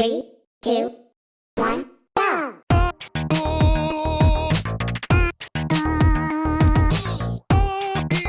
Three, two.